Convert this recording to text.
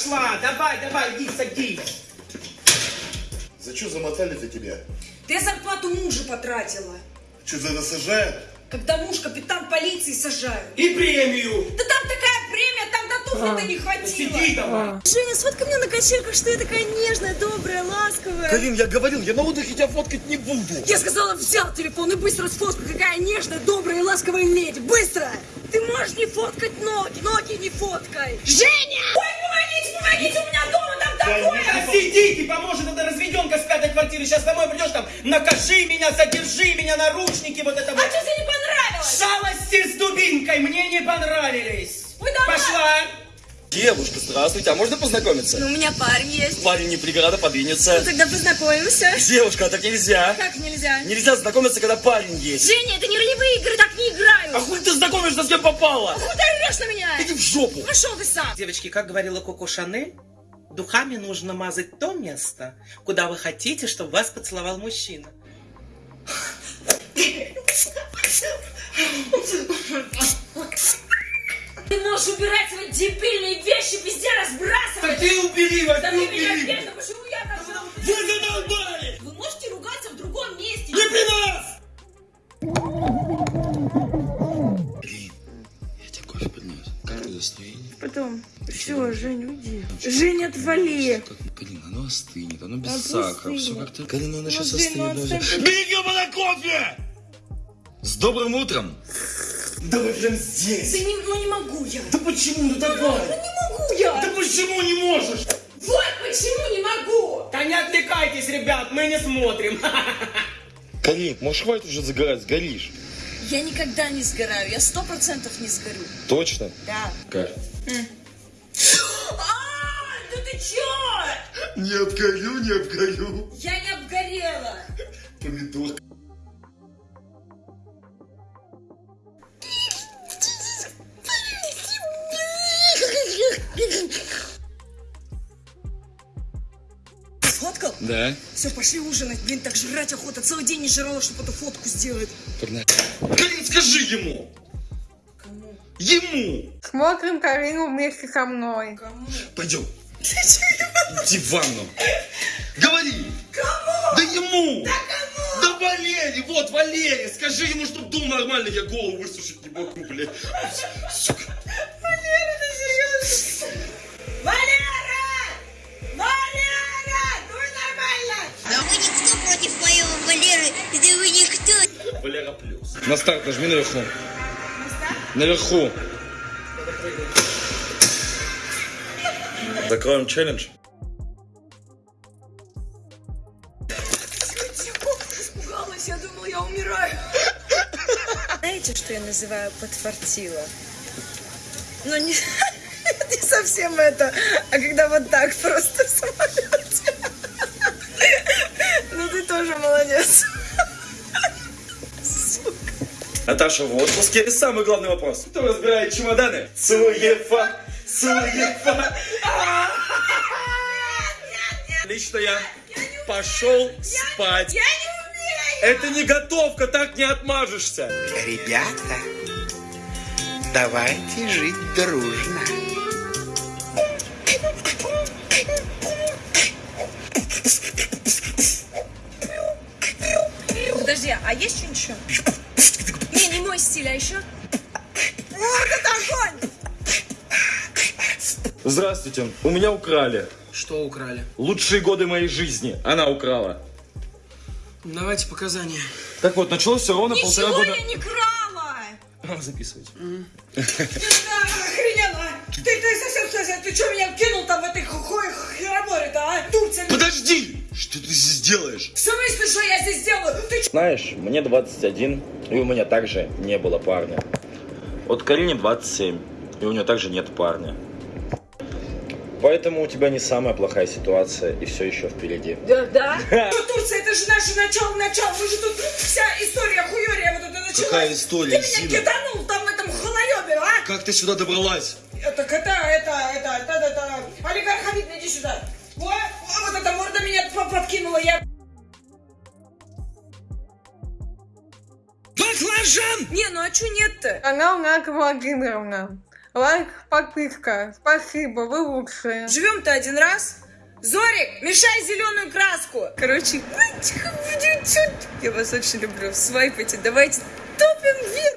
пошла. Давай, давай, иди, садись. За что замотали-то тебя? Ты зарплату мужа потратила. Что, за это сажают? Когда муж капитан полиции сажают. И премию. Да там такая премия, там до туфли-то не хватило. Сиди давай. Женя, сфоткай меня на качельках, что я такая нежная, добрая, ласковая. Карин, я говорил, я на отдыхе тебя фоткать не буду. Я сказала, взял телефон и быстро сфоткай, какая нежная, добрая и ласковая леди. Быстро! Ты можешь не фоткать ноги, ноги не фоткай. Женя! Сидите, поможет эта разведенка с пятой квартиры. Сейчас домой придешь там, накажи меня, задержи меня, наручники, вот это А вот. что тебе не понравилось? Шалости с дубинкой мне не понравились. Ой, давай. Пошла. Девушка, здравствуйте, а можно познакомиться? Ну, у меня парень есть. Парень не преграда, подвинется. Тогда познакомимся. Девушка, а так нельзя. Как нельзя? Нельзя знакомиться, когда парень есть. Женя, это не ролевые игры, так не играю. А хуй ты знакомишься, с кем попала? Хуй ты орешь на меня? Иди в жопу. Пошел ты сам. Девочки, как говорила Коко Шанель, духами нужно мазать то место, куда вы хотите, чтобы вас поцеловал мужчина. Ты можешь убирать свои дебильные вещи, везде разбрасывать. ты убери вас, Да ты меня Настроение? Потом. Все, Жень, уйди. Жень, отвали. Как, Карина, оно остынет, оно без Оно сакара. Все как-то... Карина, оно сейчас блин, ну остынет. Бери ебаный кофе! С добрым утром! Давай прям здесь. Да не, ну не могу я. Да почему? Ну давай. Ну не могу я. Да почему не можешь? Вот почему не могу. Да не отвлекайтесь, ребят, мы не смотрим. Карин, может хватит уже загорать, сгоришь? Я никогда не сгораю, я сто процентов не сгорю. Точно? Да. Как? А, да ты чё? Не обгорю, не обгорю. Я не обгорела. Помидор. Сфоткал? Да. Все, пошли ужинать. Блин, так жрать охота. Целый день не жрала, чтобы эту фотку сделать. Погнали. Карин, скажи ему! Кому? Ему! Смотрим Карину вместе со мной. Кому? Пойдем. Иди в ванну. Говори. Кому? Да ему. Да кому? Да Валере, вот Валере. Скажи ему, чтоб дул нормально, я голову высушить не могу, блядь. Сука. На старт нажми наверху. Наверху. Закроем челлендж. Испугалась, я думала, я умираю. Знаете, что я называю подфартила? Ну, не, не совсем это, а когда вот так просто Наташа в отпуске. И самый главный вопрос. Кто разбирает чемоданы? Цуефа. Цуефа. Лично я пошел спать. Я не умею! Это не готовка, так не отмажешься. Ребята, давайте жить дружно. Подожди, а есть что-нибудь еще? Не, не мой стиль, а еще? Вот это огонь! Здравствуйте. У меня украли. Что украли? Лучшие годы моей жизни. Она украла. Давайте показания. Так вот, началось все ровно полтора Ничего года. я не крала! А, Записывайте. Да, охрененно! Ты, ты совсем, совсем, ты что меня кинул там в этой хуй хероборе-то, а? Турция! Подожди! Что ты здесь делаешь? В смысле, что я здесь делаю? Ты чё? Знаешь, мне 21, и у меня также не было парня. Вот Карине 27, и у нее также нет парня. Поэтому у тебя не самая плохая ситуация, и все еще впереди. Да, да? Что Турция, это же наше начало, начало. Мы же тут вся история хуёрия вот это началась. Какая история, Ты меня Зина? киданул там в этом холоебе, а? Как ты сюда добралась? Так это, это, это, это, это, это, олигарх Хамид, иди сюда. Подкинула, я... Баклажан! Не, ну а чё нет-то? Канал Нака Владимировна. Лайк, подписка. Спасибо, вы лучшие. Живем-то один раз. Зорик, мешай зеленую краску. Короче, я вас очень люблю. Свайпайте, давайте топим вверх.